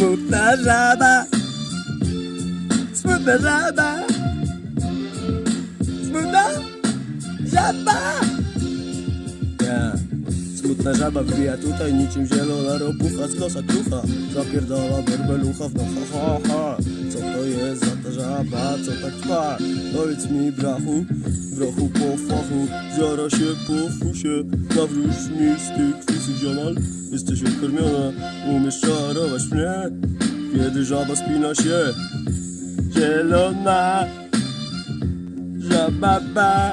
Smutna żaba. Smutna żaba. Smutna żaba. Smutna żaba wbija tutaj niczym zielona ropucha z nosa krucha Zapierdala berbelucha w no ha ha ha Co to jest za ta żaba, co tak trwa? Powiedz mi brachu, brachu po fachu Zjara się po fusie, nawróć mi z tych kwisów ziomal Jesteś odkarmiona, umiesz czarować mnie. Kiedy żaba spina się Zielona Żaba ba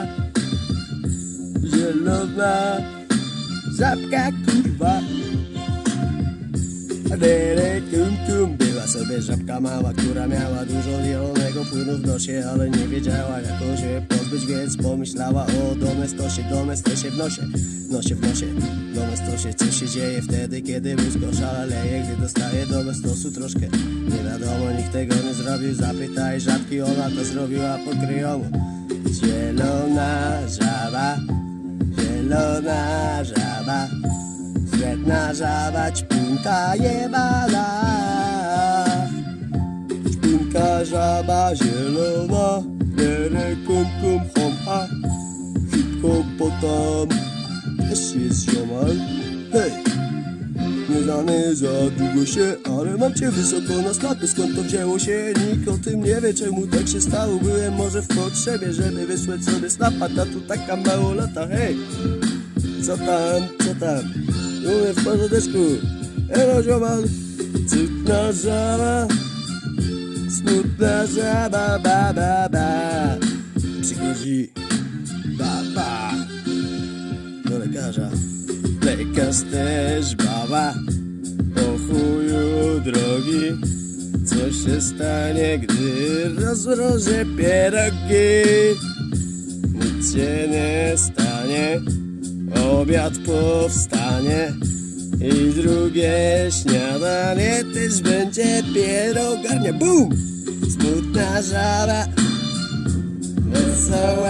Zielona. Żabka kurwa. Dere sobie żabka mała, która miała dużo zielonego płynu w nosie Ale nie wiedziała jak on się pozbyć, więc pomyślała o domestosie Domestosie w nosie, nosie w nosie Domestosie, co się dzieje wtedy, kiedy mózg oszaleje Gdy dostaje domestosu troszkę. Nie wiadomo, nikt tego nie zrobił Zapytaj żabki, ona to zrobiła po kryjomu. Zielona żaba Zielona żaba Świetna żaba, ćpunka jebana żaba zielona Lere kum kum hom ha Hipopotam Też jest ziomal Hej! Nie znany za długo się, ale mam cię wysoko na stopy Skąd to wzięło się? Nikt o tym nie wie czemu tak się stało Byłem może w potrzebie, żeby wysłać sobie snapa Ta tu taka małolata, hej! Co tam, co tam? Umiem w porządeczku Elo ziomal Cudna żaba Smutna żaba, ba, ba, ba Przychodzi baba Do lekarza. Lekarz też baba. O chuju drogi. Co się stanie, gdy rozmrożę pierogi? Nic się nie stanie. Obiad powstanie i drugie śniadanie też będzie pierogarnia. Bum! Smutna żaba, wesoła